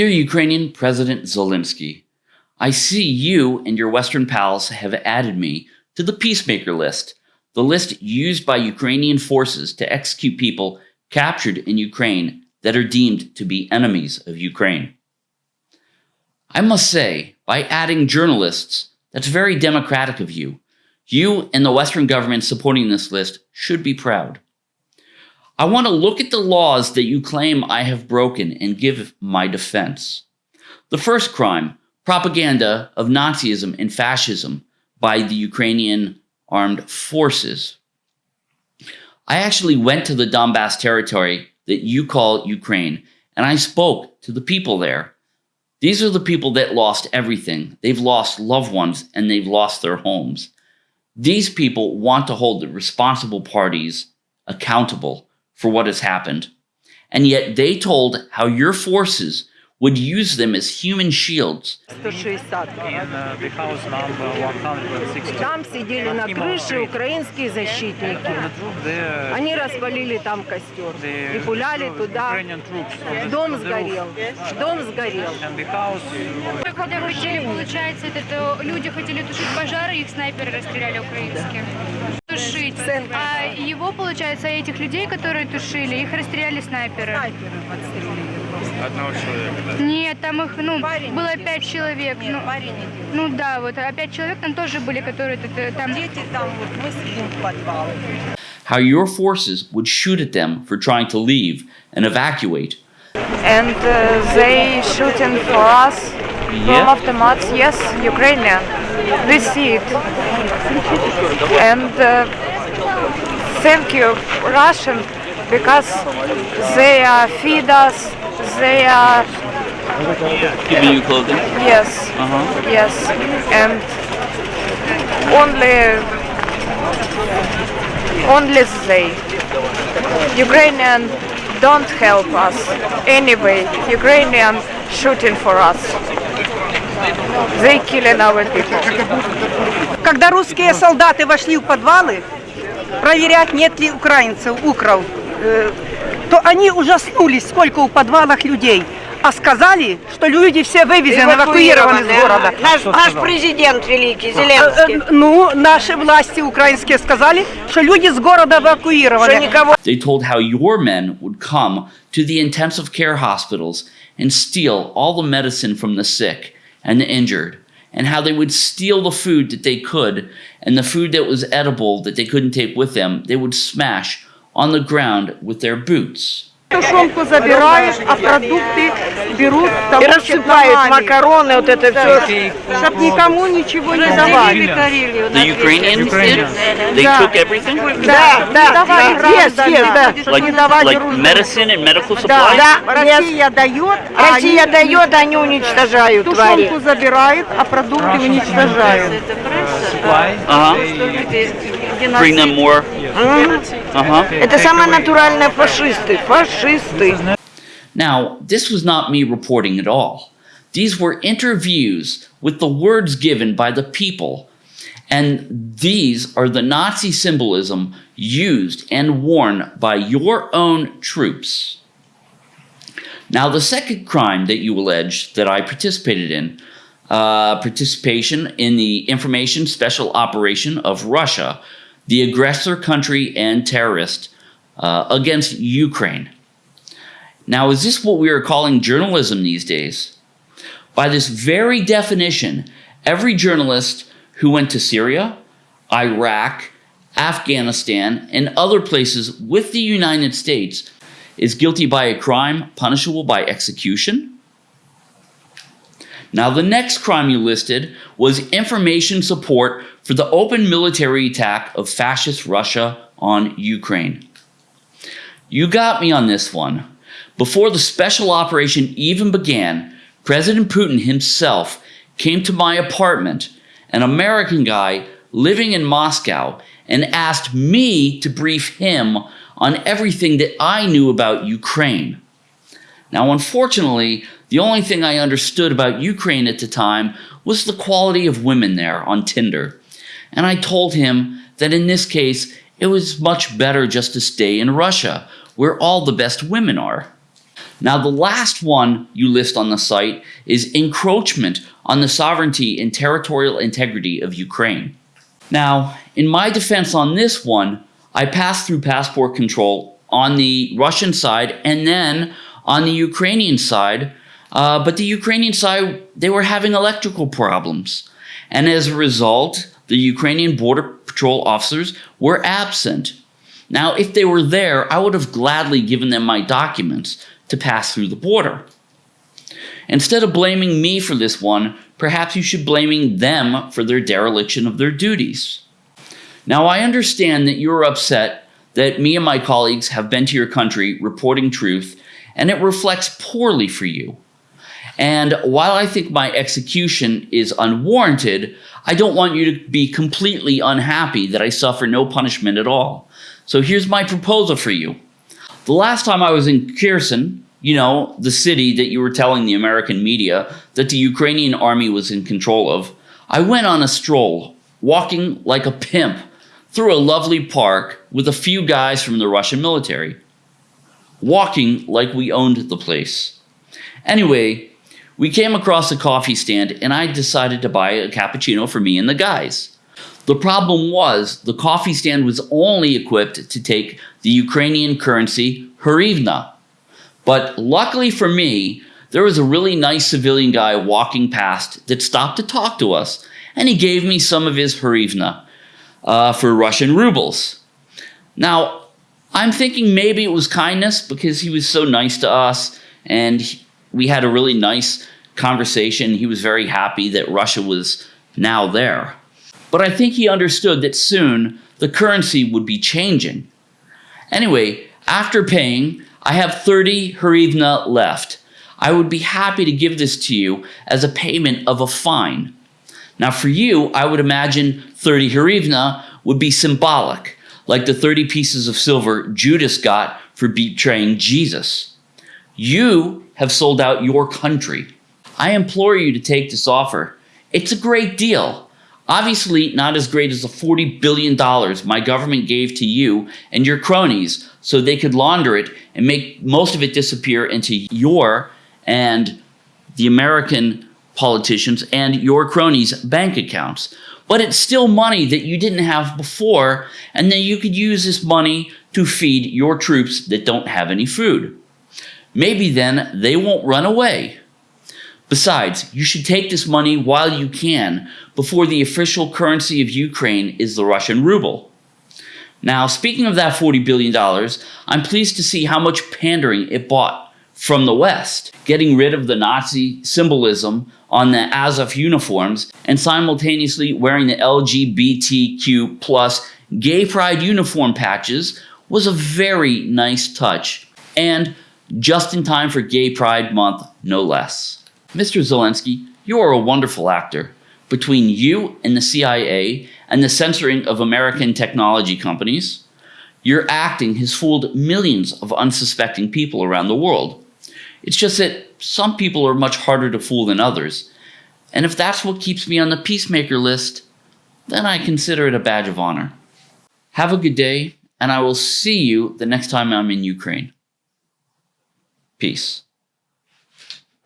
Dear Ukrainian President Zelensky, I see you and your Western pals have added me to the peacemaker list, the list used by Ukrainian forces to execute people captured in Ukraine that are deemed to be enemies of Ukraine. I must say, by adding journalists, that's very democratic of you. You and the Western government supporting this list should be proud. I want to look at the laws that you claim I have broken and give my defense. The first crime, propaganda of Nazism and fascism by the Ukrainian armed forces. I actually went to the Donbass territory that you call Ukraine, and I spoke to the people there. These are the people that lost everything. They've lost loved ones and they've lost their homes. These people want to hold the responsible parties accountable for what has happened. And yet they told how your forces would use them as human shields. 160. Там сидели на крыше украинские защитники. Они распалили там костер и пуляли туда. Дом сгорел. Дом сгорел. Когда хотели, получается, это, то люди хотели тушить пожары, их снайперы расстреляли украинские. Тушить. А его, получается, этих людей, которые тушили, их расстреляли снайперы. Снайперы подстрелили. Одного человека, да? Нет, там их, ну, Парень было пять человек. Нет, ну, парень ну да, вот, а пять человек там тоже были, которые тут, э, там... Дети там вот, мы сидим в подвале. How your forces would shoot at them for trying to leave and evacuate. and uh, they shooting for us from автомats. Yes, Ukrainian. We see it. And uh, thank you, Russian, because they uh, feed us. They are Giving you clothing? yes, Uh-huh. yes, and only only they. Ukrainian don't help us anyway. Ukrainian shooting for us. They killing our people. Когда русские солдаты вошли в подвалы, проверять, нет ли украинцев, укров, э, то они ужаснулись, сколько у подвалах людей. А сказали, что люди все вывезены, эвакуированы из города. Наш, наш президент великий, Э, Зеленский. э, Ну, наши власти украинские сказали, что люди с города Что эвакуированы. никого They told how your men would come to the intensive care hospitals and steal all the medicine from the sick and the injured, and how they would steal the food that they could, and the food that was edible that they couldn't take with them, they would smash on the ground with their boots. Тушенку забирают, а продукты берут и того, рассыпают макароны, вот это все. чтобы никому ничего не давали. The Ukrainians did? They took everything? Да, да, давали да, yes, yes, да. чтобы не давали Like русским. medicine and medical supplies? да, Россия дает, а Россия они дает, они уничтожают тушенку забирают, а продукты уничтожают. Uh-huh. Bring them more? Uh-huh. Это самые натуральные фашисты, фашисты. Now, this was not me reporting at all. These were interviews with the words given by the people. And these are the Nazi symbolism used and worn by your own troops. Now, the second crime that you allege that I participated in, uh, participation in the information special operation of Russia, the aggressor country and terrorist, uh, against Ukraine. Now, is this what we are calling journalism these days? By this very definition, every journalist who went to Syria, Iraq, Afghanistan, and other places with the United States is guilty by a crime punishable by execution. Now, the next crime you listed was information support for the open military attack of fascist Russia on Ukraine. You got me on this one. Before the special operation even began, President Putin himself came to my apartment, an American guy living in Moscow, and asked me to brief him on everything that I knew about Ukraine. Now, unfortunately, the only thing I understood about Ukraine at the time was the quality of women there on Tinder. And I told him that in this case, it was much better just to stay in Russia, where all the best women are. Now, the last one you list on the site is encroachment on the sovereignty and territorial integrity of Ukraine. Now, in my defense on this one, I passed through passport control on the Russian side and then on the Ukrainian side. Uh, but the Ukrainian side, they were having electrical problems. And as a result, the Ukrainian Border Patrol officers were absent. Now, if they were there, I would have gladly given them my documents to pass through the border. Instead of blaming me for this one, perhaps you should blaming them for their dereliction of their duties. Now, I understand that you're upset that me and my colleagues have been to your country reporting truth, and it reflects poorly for you. And while I think my execution is unwarranted, I don't want you to be completely unhappy that I suffer no punishment at all. So here's my proposal for you. The last time I was in Kherson, you know, the city that you were telling the American media that the Ukrainian army was in control of, I went on a stroll, walking like a pimp through a lovely park with a few guys from the Russian military, walking like we owned the place. Anyway, we came across a coffee stand and I decided to buy a cappuccino for me and the guys. The problem was the coffee stand was only equipped to take the Ukrainian currency hryvnia. But luckily for me, there was a really nice civilian guy walking past that stopped to talk to us and he gave me some of his hryvnia uh, for Russian rubles. Now, I'm thinking maybe it was kindness because he was so nice to us and we had a really nice conversation. He was very happy that Russia was now there. But I think he understood that soon the currency would be changing. Anyway, after paying, I have 30 hryvnia left. I would be happy to give this to you as a payment of a fine. Now for you, I would imagine 30 hryvnia would be symbolic, like the 30 pieces of silver Judas got for betraying Jesus. You have sold out your country. I implore you to take this offer. It's a great deal. Obviously, not as great as the $40 billion my government gave to you and your cronies so they could launder it and make most of it disappear into your and the American politicians and your cronies' bank accounts. But it's still money that you didn't have before, and then you could use this money to feed your troops that don't have any food. Maybe then they won't run away. Besides, you should take this money while you can before the official currency of Ukraine is the Russian ruble. Now, speaking of that $40 billion, I'm pleased to see how much pandering it bought from the West, getting rid of the Nazi symbolism on the Azov uniforms and simultaneously wearing the LGBTQ plus gay pride uniform patches was a very nice touch and just in time for Gay Pride Month, no less. Mr. Zelensky, you are a wonderful actor. Between you and the CIA and the censoring of American technology companies, your acting has fooled millions of unsuspecting people around the world. It's just that some people are much harder to fool than others. And if that's what keeps me on the peacemaker list, then I consider it a badge of honor. Have a good day, and I will see you the next time I'm in Ukraine. Peace.